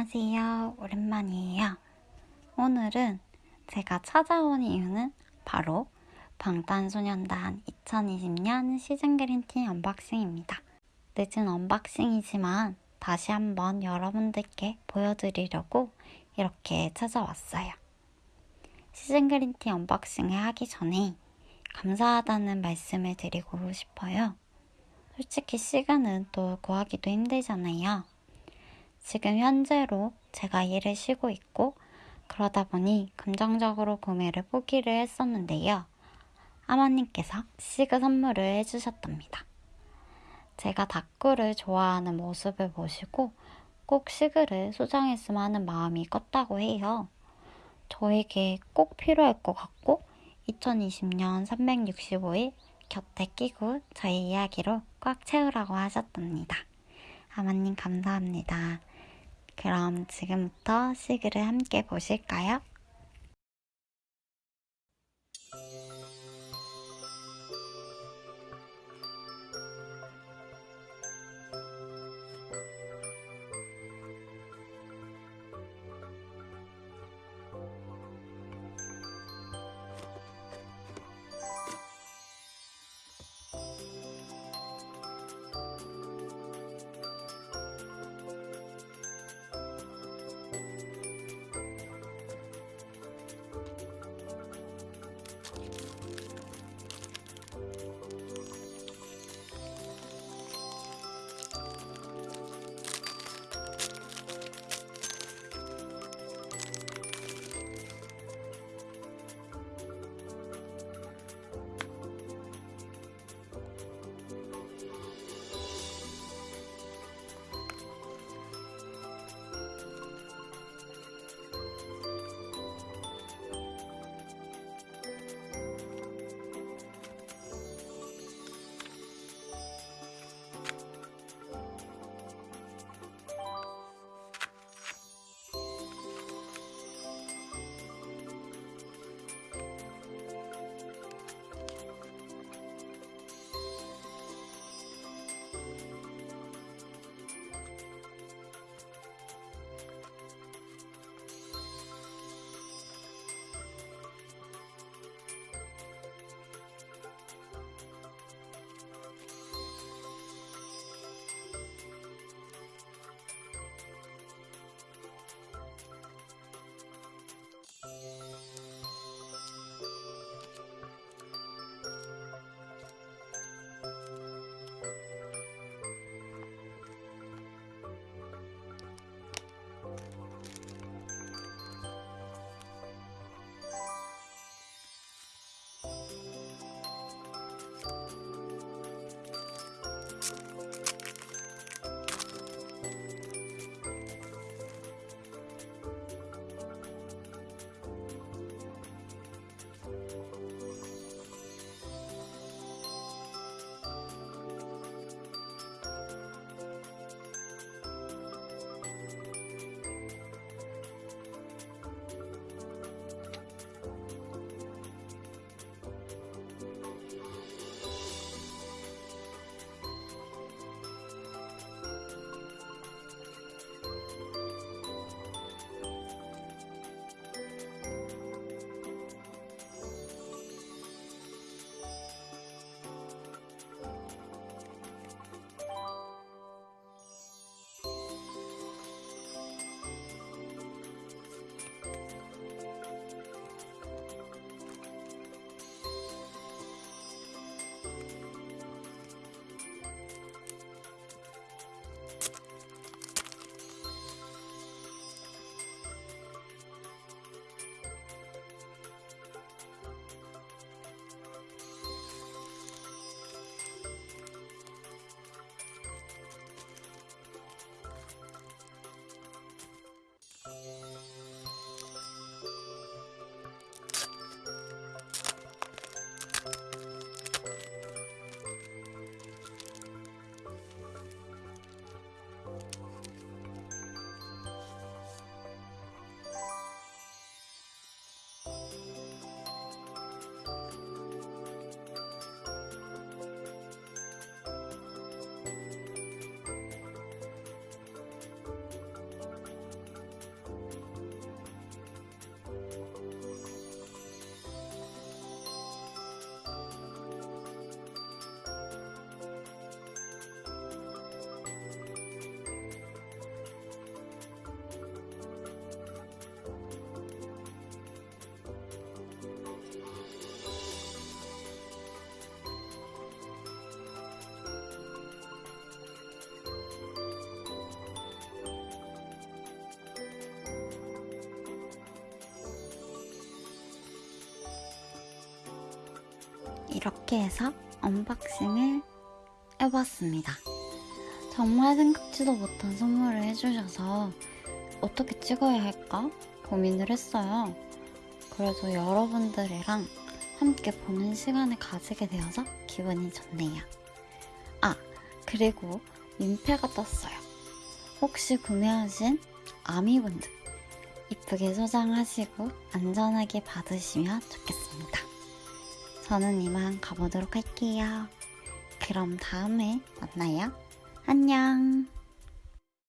안녕하세요. 오랜만이에요. 오늘은 제가 찾아온 이유는 바로 방탄소년단 2020년 season greeting unboxing입니다. 늦은 unboxing이지만 다시 한번 여러분들께 보여드리려고 이렇게 찾아왔어요. season greeting unboxing을 하기 전에 감사하다는 말씀을 드리고 싶어요. 솔직히 시간은 또 구하기도 힘들잖아요. 지금 현재로 제가 일을 쉬고 있고 그러다 보니 긍정적으로 구매를 포기를 했었는데요. 아마님께서 시그 선물을 해주셨답니다. 제가 다꾸를 좋아하는 모습을 보시고 꼭 시그를 소장했으면 하는 마음이 컸다고 해요. 저에게 꼭 필요할 것 같고 2020년 365일 곁에 끼고 저희 이야기로 꽉 채우라고 하셨답니다. 아마님 감사합니다. 그럼 지금부터 시그를 함께 보실까요? 이렇게 해서 unboxing을 해봤습니다. 정말 생각지도 못한 선물을 해주셔서 어떻게 찍어야 할까 고민을 했어요. 그래도 여러분들이랑 함께 보는 시간을 가지게 되어서 기분이 좋네요. 아, 그리고 민폐가 떴어요. 혹시 구매하신 아미분들 이쁘게 소장하시고 안전하게 받으시면 좋겠습니다. 저는 이만 가보도록 할게요. 그럼 다음에 만나요. 안녕.